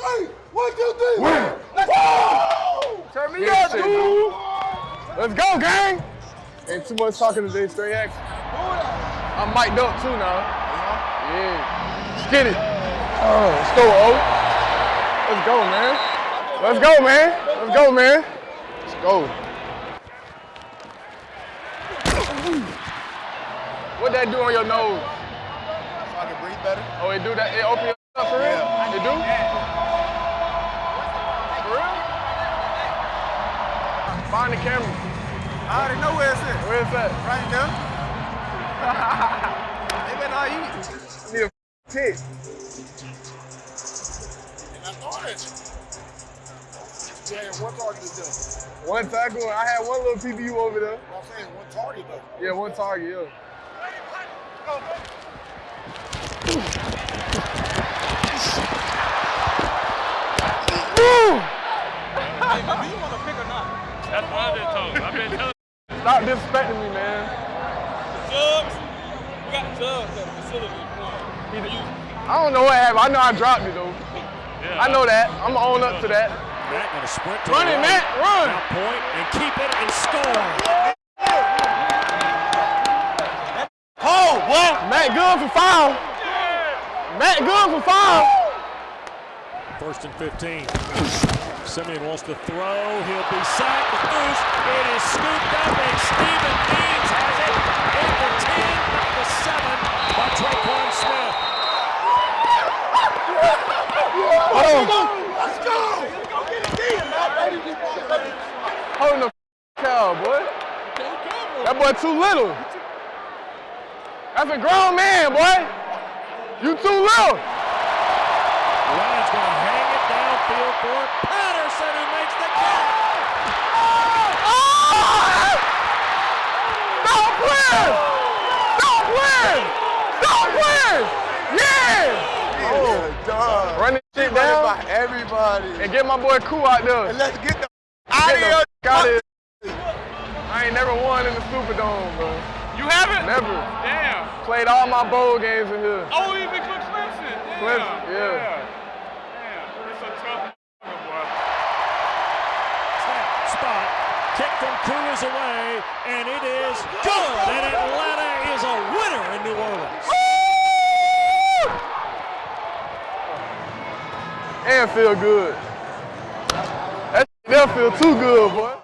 One, two, three. Win. Let's go. Turn me up, dude. Let's go, gang. Ain't too much talking today, straight action. I'm mic'd up too now. Yeah. Let's get it. Oh, let's go, O. Let's go, man. Let's go, man. Let's go, man. Let's go. What that do on your nose? So I can breathe better. Oh, it do that? It open your up for real? Find the camera. I already know where it's at. Where is that? Right there. they better not eat. Need a tick. And I thought it. Yeah, one target is done. One tackle. I had one little PBU over there. I'm saying one target though. Yeah, one target, yeah. Hey, man, do you want to pick or not? That's what I've been told. I've been telling Stop disrespecting me, man. Jugs. We got jugs at the facility. I don't know what happened. I know I dropped it though. Yeah, I know that. I'm gonna own up to that. Matt gonna sprint to Run the it. Matt. Run. Now point and keep it and score. Oh, boy. Matt good for foul. Matt good for foul. First and 15. Siemian wants to throw. He'll be sacked. The goose. It is scooped up and Steven Means has it In the 10, the 7 by Tre'Quan Smith. Let's go. Holding the cow, boy. That boy too little. That's a grown man, boy. You too little. Ryan's going to hang it downfield for Patterson who makes the catch. Stop playing! Stop playing! Stop playing! Yeah! Oh, oh! dog. Oh. Run this shit Run down by everybody. and get my boy Cool out there. And let's get the Get out the of here. f- out. I ain't never won in the Superdome, bro. You haven't? Never. Damn. Played all my bowl games in here. Oh, even Cook Clemson. Damn. Clemson, yeah. Damn. It's a tough boy. Snap, spot, kick from Cruz away, and it is good. And Atlanta is a winner in New Orleans. And feel good. That feel too good, boy.